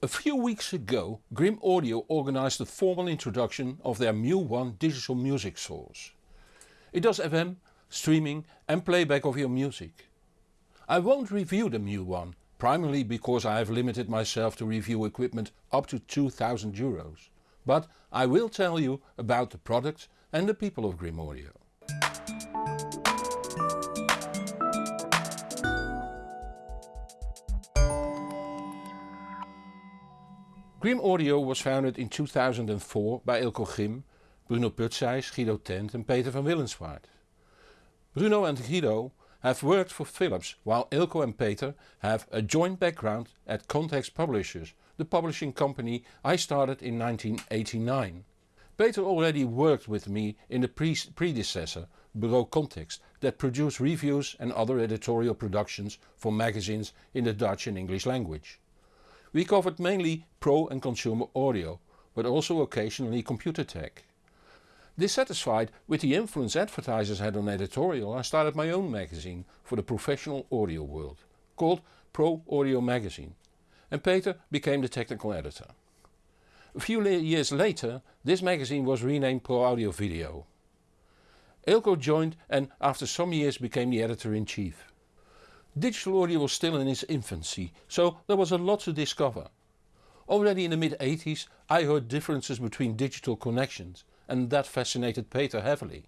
A few weeks ago Grimm Audio organized a formal introduction of their Mu1 digital music source. It does FM, streaming and playback of your music. I won't review the Mu1, primarily because I have limited myself to review equipment up to 2000 euros. But I will tell you about the product and the people of Grimm Audio. Grimm Audio was founded in 2004 by Eelco Grimm, Bruno Putzeys, Guido Tent and Peter van Willenswaard. Bruno and Guido have worked for Philips while Eelco and Peter have a joint background at Context Publishers, the publishing company I started in 1989. Peter already worked with me in the pre predecessor, Bureau Context, that produced reviews and other editorial productions for magazines in the Dutch and English language. We covered mainly pro and consumer audio, but also occasionally computer tech. Dissatisfied with the influence advertisers had on editorial I started my own magazine for the professional audio world, called Pro Audio Magazine, and Peter became the technical editor. A few years later this magazine was renamed Pro Audio Video. Eelco joined and after some years became the editor-in-chief. Digital audio was still in its infancy, so there was a lot to discover. Already in the mid 80s I heard differences between digital connections and that fascinated Peter heavily.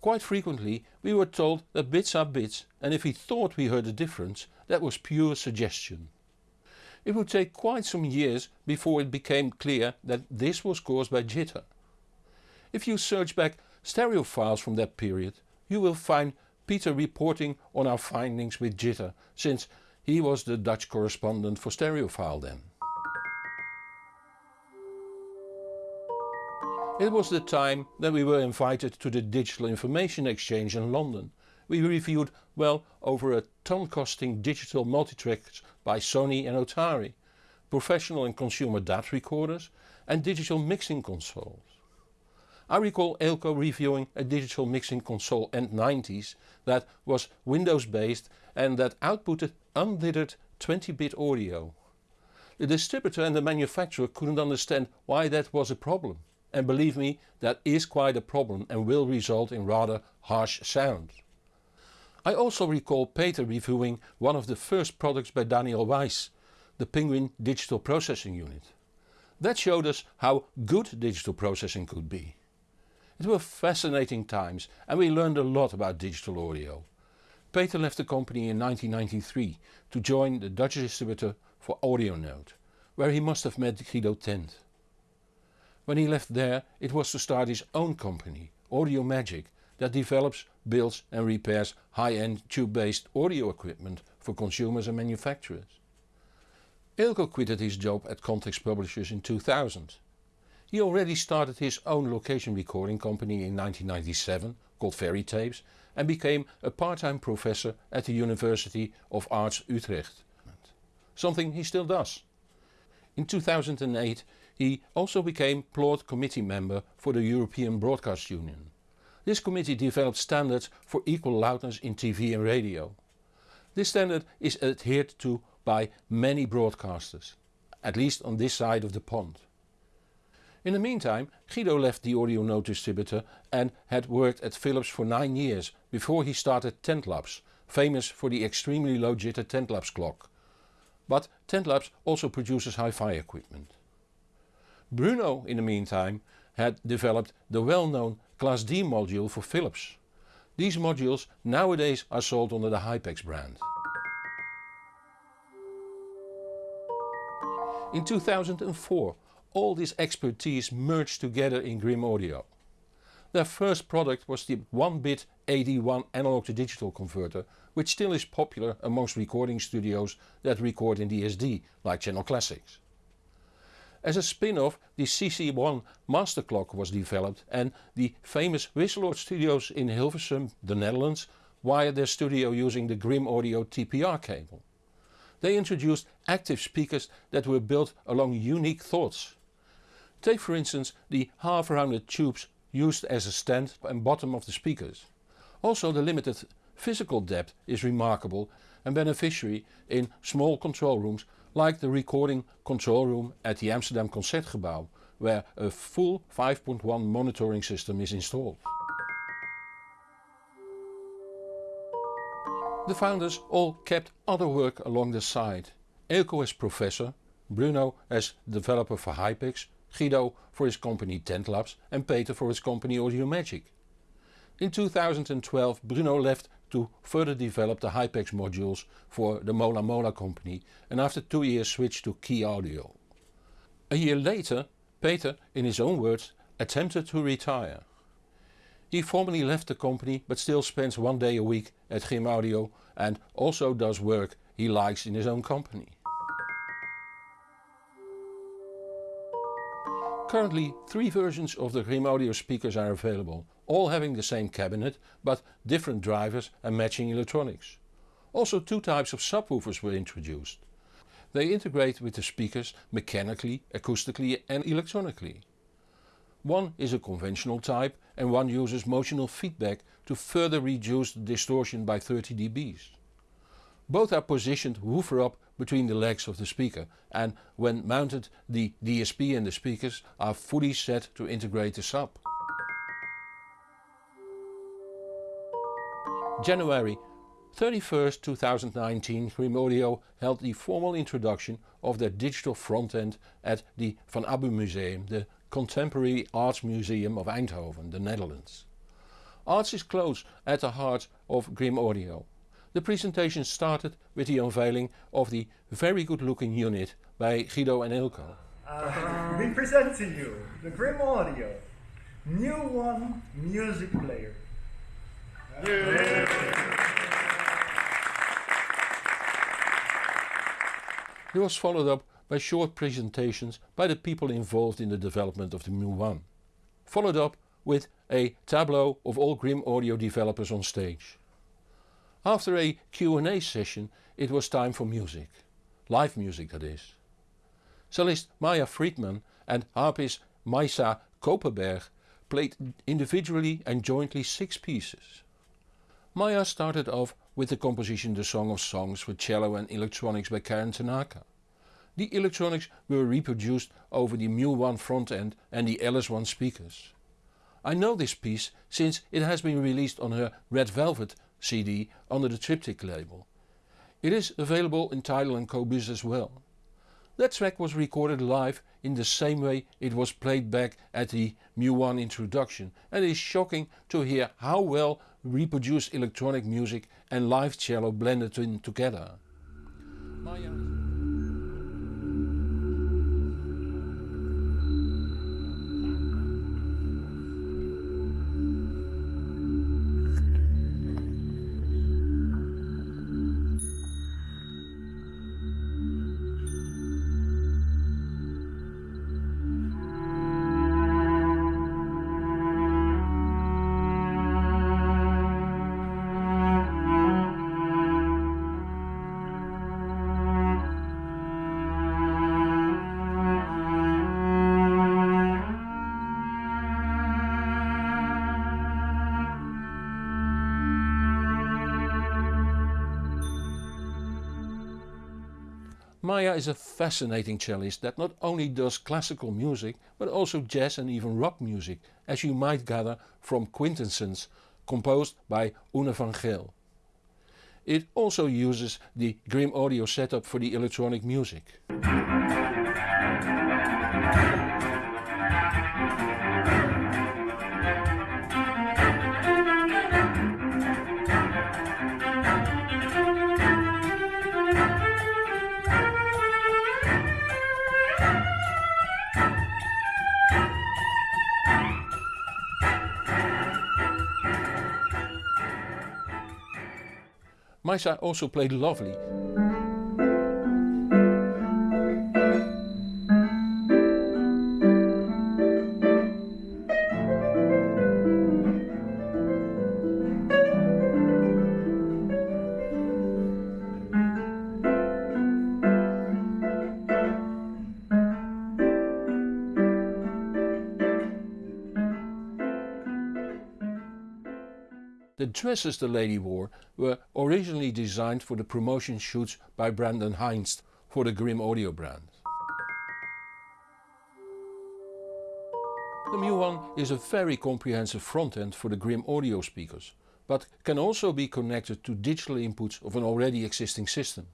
Quite frequently we were told that bits are bits and if we thought we heard a difference that was pure suggestion. It would take quite some years before it became clear that this was caused by jitter. If you search back stereo files from that period you will find Peter reporting on our findings with jitter, since he was the Dutch correspondent for Stereophile then. It was the time that we were invited to the Digital Information Exchange in London. We reviewed well over a ton costing digital multitracks by Sony and Otari, professional and consumer DAT recorders and digital mixing consoles. I recall Eelco reviewing a digital mixing console End90s that was Windows based and that outputted undithered 20-bit audio. The distributor and the manufacturer couldn't understand why that was a problem. And believe me, that is quite a problem and will result in rather harsh sound. I also recall Peter reviewing one of the first products by Daniel Weiss, the Penguin Digital Processing Unit. That showed us how good digital processing could be. It were fascinating times and we learned a lot about digital audio. Peter left the company in 1993 to join the Dutch distributor for AudioNote, where he must have met Guido Tent. When he left there it was to start his own company, Audio Magic, that develops, builds and repairs high-end tube-based audio equipment for consumers and manufacturers. Eelco quitted his job at Context Publishers in 2000 he already started his own location recording company in 1997 called Fairy Tapes and became a part-time professor at the University of Arts Utrecht. Something he still does. In 2008 he also became PLOUD committee member for the European Broadcast Union. This committee developed standards for equal loudness in TV and radio. This standard is adhered to by many broadcasters, at least on this side of the pond. In the meantime Guido left the Audio AudioNote distributor and had worked at Philips for 9 years before he started Tentlabs, famous for the extremely low jitter Tentlabs clock. But Tentlabs also produces hi-fi equipment. Bruno in the meantime had developed the well-known Class D module for Philips. These modules nowadays are sold under the Hypex brand. In 2004 all this expertise merged together in Grimm Audio. Their first product was the 1-bit AD1 analog to digital converter which still is popular amongst recording studios that record in DSD like Channel Classics. As a spin-off the CC1 master clock was developed and the famous Wisseloord studios in Hilversum, the Netherlands wired their studio using the Grimm Audio TPR cable. They introduced active speakers that were built along unique thoughts Take for instance the half rounded tubes used as a stand and bottom of the speakers. Also the limited physical depth is remarkable and beneficiary in small control rooms like the recording control room at the Amsterdam Concertgebouw where a full 5.1 monitoring system is installed. The founders all kept other work along the side. Eelco as professor, Bruno as developer for Hypex, Guido for his company Tentlabs and Peter for his company Audio Magic. In 2012 Bruno left to further develop the Hypex modules for the Mola Mola company and after two years switched to Kii Audio. A year later Peter, in his own words, attempted to retire. He formally left the company but still spends one day a week at Grimm Audio and also does work he likes in his own company. Currently three versions of the Grimm Audio speakers are available, all having the same cabinet but different drivers and matching electronics. Also two types of subwoofers were introduced. They integrate with the speakers mechanically, acoustically and electronically. One is a conventional type and one uses motional feedback to further reduce the distortion by 30 dBs. Both are positioned woofer up between the legs of the speaker and when mounted the DSP and the speakers are fully set to integrate the sub. January 31st 2019 Grimm Audio held the formal introduction of their digital front end at the Van Abbe Museum, the Contemporary Arts Museum of Eindhoven, the Netherlands. Arts is close at the heart of Grimm Audio. The presentation started with the unveiling of the very good looking unit by Guido and Eelco. Uh, we present to you the Grimm Audio Mu1 Music Player. Yeah. It was followed up by short presentations by the people involved in the development of the Mu1. Followed up with a tableau of all Grimm Audio developers on stage. After a Q&A session it was time for music. Live music that is. Cellist Maya Fridman and harpist Maisa Koperberg played individually and jointly six pieces. Maya started off with the composition The Song of Songs for cello and electronics by Karen Tanaka. The electronics were reproduced over the Mu1 front end and the LS1 speakers. I know this piece since it has been released on her Red Velvet CD under the TRPTK label. It is available in Tidal and Qobuz as well. That track was recorded live in the same way it was played back at the Mu1 introduction and it is shocking to hear how well reproduced electronic music and live cello blended in together. Uh, Maya is a fascinating cellist that not only does classical music but also jazz and even rock music as you might gather from Quintessence composed by Une van Geel. It also uses the Grimm Audio setup for the electronic music. Maisa also played lovely. Dresses the lady wore were originally designed for the promotion shoots by Brandon Heinz for the Grimm Audio brand. The Mu1 is a very comprehensive front end for the Grimm audio speakers, but can also be connected to digital inputs of an already existing system.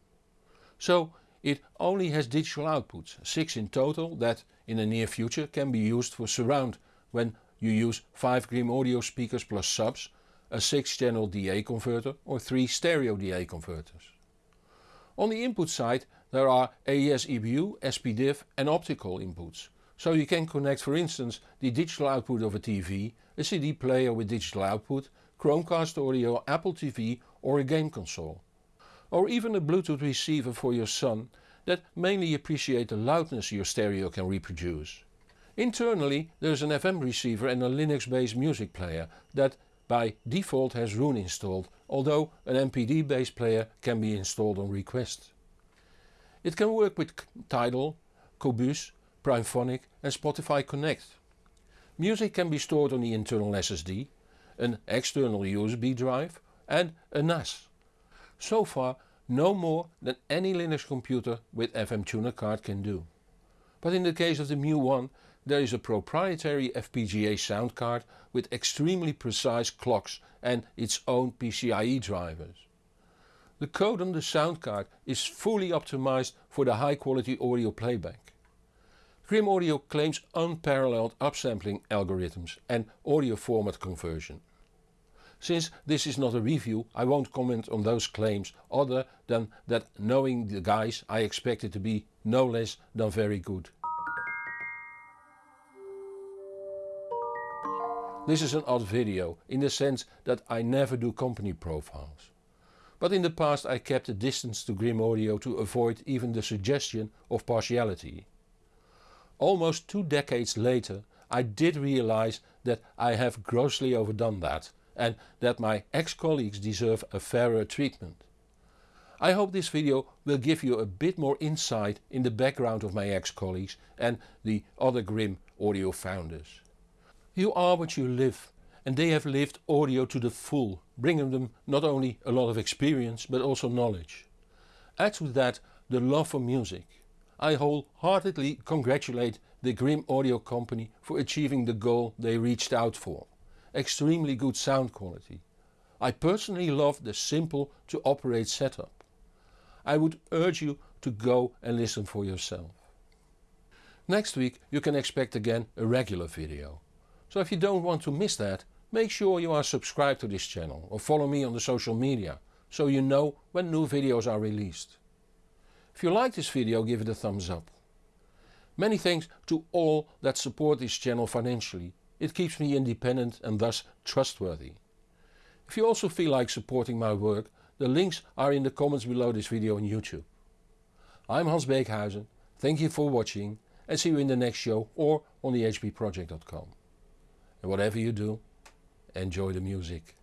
So it only has digital outputs, 6 in total that in the near future can be used for surround when you use 5 Grimm audio speakers plus subs, a 6 channel DA converter or 3 stereo DA converters. On the input side there are AES EBU, SPDIF and optical inputs so you can connect for instance the digital output of a TV, a CD player with digital output, Chromecast audio, Apple TV or a game console. Or even a Bluetooth receiver for your son that mainly appreciate the loudness your stereo can reproduce. Internally there's an FM receiver and a Linux based music player that by default has Roon installed, although an MPD based player can be installed on request. It can work with Tidal, Qobuz Primephonic and Spotify Connect. Music can be stored on the internal SSD, an external USB drive and a NAS. So far no more than any Linux computer with FM tuner card can do. But in the case of the Mu1 there is a proprietary FPGA sound card with extremely precise clocks and its own PCIe drivers. The code on the sound card is fully optimized for the high quality audio playback. Grimm Audio claims unparalleled upsampling algorithms and audio format conversion. Since this is not a review I won't comment on those claims other than that knowing the guys I expect it to be no less than very good. This is an odd video in the sense that I never do company profiles. But in the past I kept a distance to Grimm Audio to avoid even the suggestion of partiality. Almost two decades later I did realize that I have grossly overdone that and that my ex-colleagues deserve a fairer treatment. I hope this video will give you a bit more insight in the background of my ex-colleagues and the other Grimm audio founders. You are what you live and they have lived audio to the full, bringing them not only a lot of experience but also knowledge. Add to that the love for music I wholeheartedly congratulate the Grimm Audio Company for achieving the goal they reached out for. Extremely good sound quality. I personally love the simple to operate setup. I would urge you to go and listen for yourself. Next week you can expect again a regular video. So if you don't want to miss that, make sure you are subscribed to this channel or follow me on the social media so you know when new videos are released. If you like this video give it a thumbs up. Many thanks to all that support this channel financially. It keeps me independent and thus trustworthy. If you also feel like supporting my work, the links are in the comments below this video on YouTube. I'm Hans Beekhuyzen, thank you for watching and see you in the next show or on the hbproject.com. And whatever you do, enjoy the music.